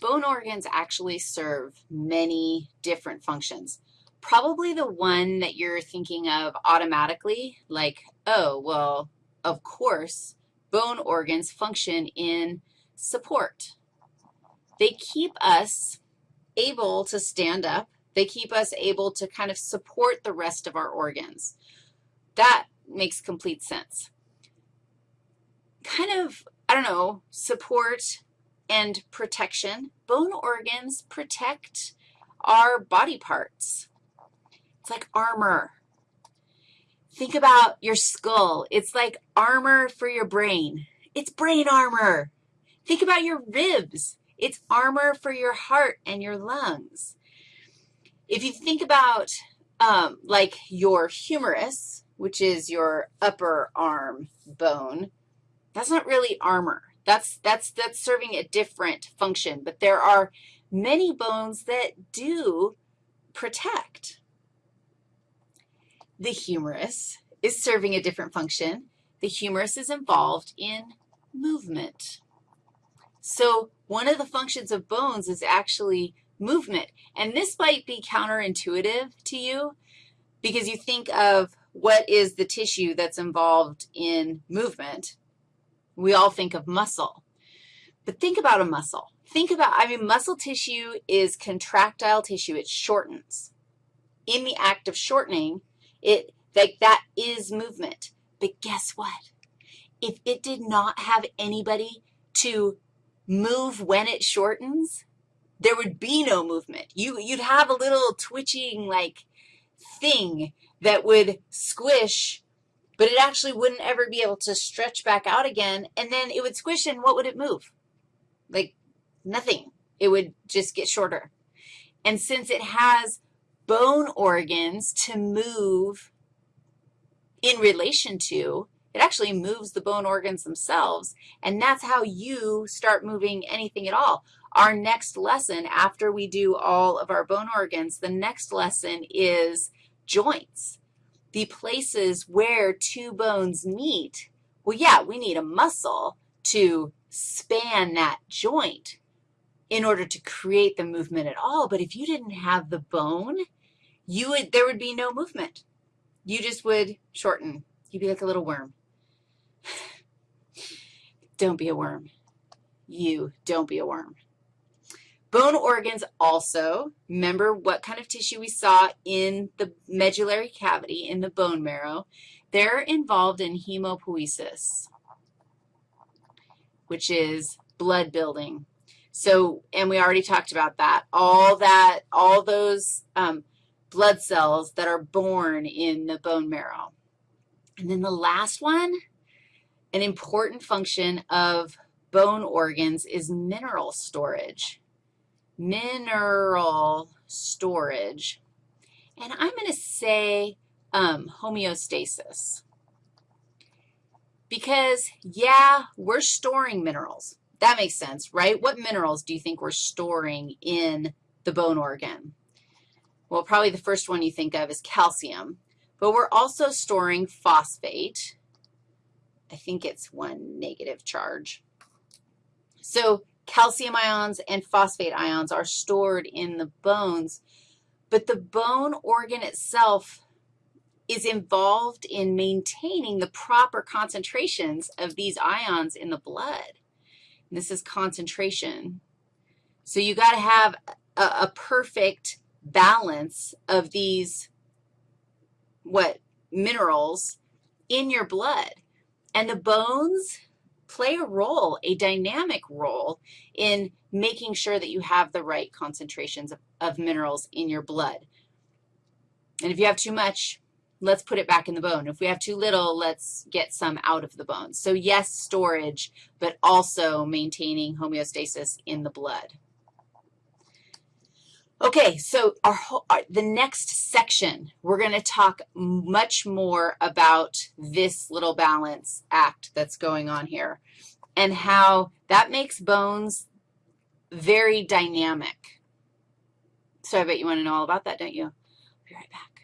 bone organs actually serve many different functions. Probably the one that you're thinking of automatically, like, oh, well, of course, bone organs function in support. They keep us able to stand up. They keep us able to kind of support the rest of our organs. That makes complete sense. Kind of, I don't know, support and protection. Bone organs protect our body parts. It's like armor. Think about your skull. It's like armor for your brain. It's brain armor. Think about your ribs. It's armor for your heart and your lungs. If you think about um, like your humerus, which is your upper arm bone, that's not really armor. That's, that's, that's serving a different function, but there are many bones that do protect. The humerus is serving a different function. The humerus is involved in movement. So one of the functions of bones is actually movement. And this might be counterintuitive to you because you think of what is the tissue that's involved in movement, we all think of muscle. But think about a muscle. Think about, I mean, muscle tissue is contractile tissue. It shortens. In the act of shortening, it, like that is movement. But guess what? If it did not have anybody to move when it shortens, there would be no movement. You, you'd have a little twitching, like, thing that would squish but it actually wouldn't ever be able to stretch back out again, and then it would squish, and what would it move? Like nothing. It would just get shorter. And since it has bone organs to move in relation to, it actually moves the bone organs themselves, and that's how you start moving anything at all. Our next lesson, after we do all of our bone organs, the next lesson is joints the places where two bones meet, well, yeah, we need a muscle to span that joint in order to create the movement at all. But if you didn't have the bone, you would, there would be no movement. You just would shorten. You'd be like a little worm. don't be a worm. You don't be a worm. Bone organs also, remember what kind of tissue we saw in the medullary cavity, in the bone marrow. They're involved in hemopoiesis, which is blood building. So, and we already talked about that. All that, all those um, blood cells that are born in the bone marrow. And then the last one, an important function of bone organs is mineral storage mineral storage. And I'm going to say um, homeostasis. Because, yeah, we're storing minerals. That makes sense, right? What minerals do you think we're storing in the bone organ? Well, probably the first one you think of is calcium, but we're also storing phosphate. I think it's one negative charge. So calcium ions and phosphate ions are stored in the bones, but the bone organ itself is involved in maintaining the proper concentrations of these ions in the blood. And this is concentration. So you got to have a, a perfect balance of these, what, minerals in your blood. And the bones play a role, a dynamic role in making sure that you have the right concentrations of, of minerals in your blood. And if you have too much, let's put it back in the bone. If we have too little, let's get some out of the bone. So yes, storage, but also maintaining homeostasis in the blood. Okay, so our, our, the next section, we're going to talk much more about this little balance act that's going on here and how that makes bones very dynamic. So I bet you want to know all about that, don't you? I'll be right back.